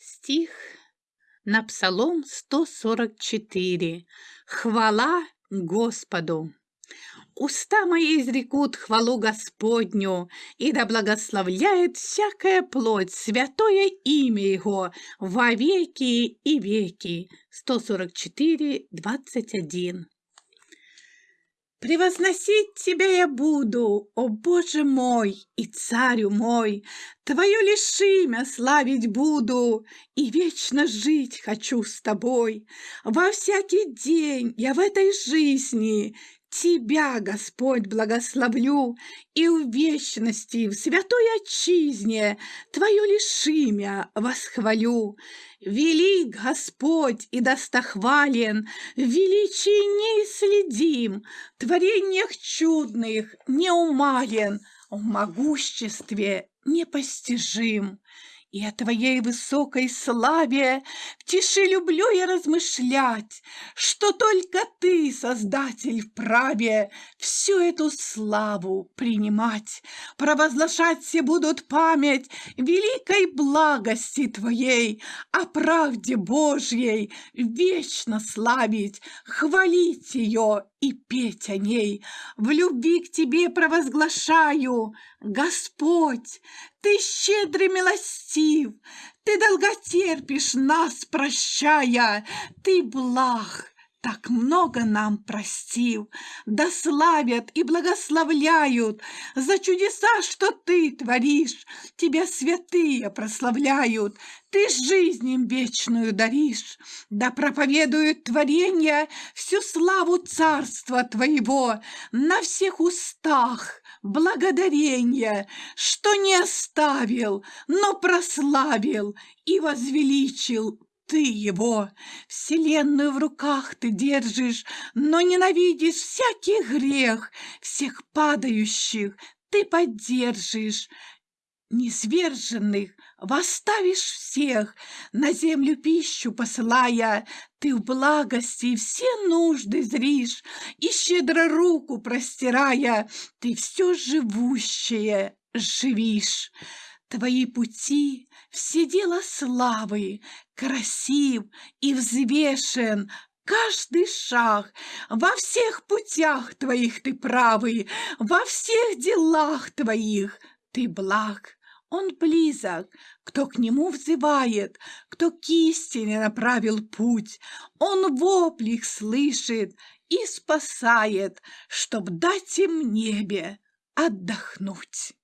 стих на Псалом 144. Хвала Господу! Уста мои изрекут хвалу Господню, и да благословляет всякая плоть святое имя Его во веки и веки. 144, 21. Превозносить Тебя я буду, о Боже мой и Царю мой, Твое лишь имя славить буду, и вечно жить хочу с Тобой. Во всякий день я в этой жизни Тебя, Господь, благословлю, и в вечности, в святой отчизне Твое лишь имя восхвалю. Велик Господь и достохвален, в величии неисследим, творениях чудных неумален, в могуществе непостижим и о Твоей высокой славе В тиши люблю я размышлять, Что только Ты, Создатель, вправе Всю эту славу принимать. Провозглашать все будут память Великой благости Твоей, О правде Божьей вечно славить, Хвалить ее и петь о ней. В любви к Тебе провозглашаю, Господь, Ты щедрый милостив, Ты долготерпишь нас, прощая, Ты благ, так много нам простил, да славят и благословляют за чудеса, что ты творишь. Тебя святые прославляют, ты жизнь им вечную даришь. Да проповедуют творения всю славу царства твоего на всех устах благодарения, что не оставил, но прославил и возвеличил ты его, вселенную в руках ты держишь, но ненавидишь всякий грех, всех падающих ты поддержишь, Низверженных восставишь всех, на землю пищу посылая, ты в благости все нужды зришь, и щедро руку простирая, ты все живущее живишь. Твои пути все дела славы, красив и взвешен, каждый шаг, во всех путях твоих ты правый, во всех делах твоих ты благ. Он близок, кто к нему взывает, кто к истине направил путь. Он вопли слышит и спасает, чтоб дать им небе отдохнуть.